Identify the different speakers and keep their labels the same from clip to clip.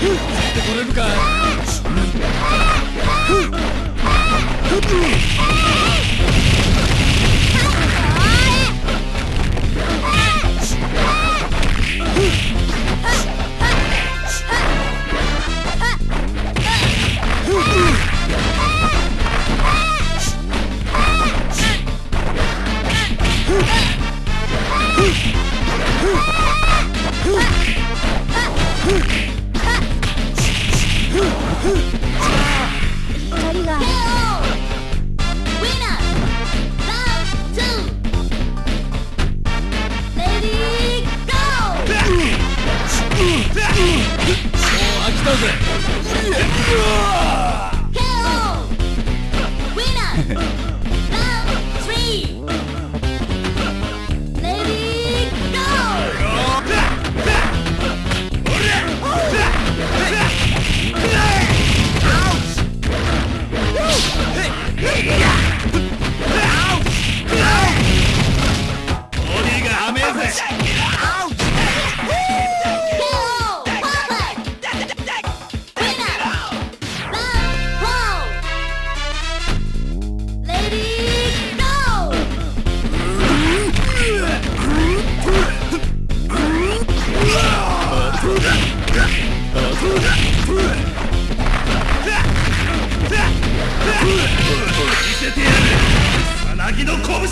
Speaker 1: ってこれるかもう飽きたぜ。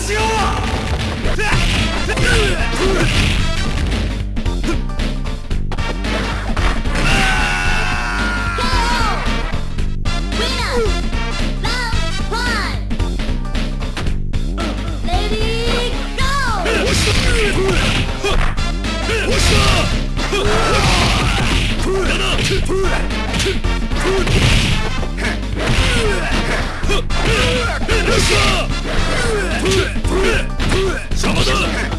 Speaker 2: しようプ
Speaker 3: ー邪魔だ。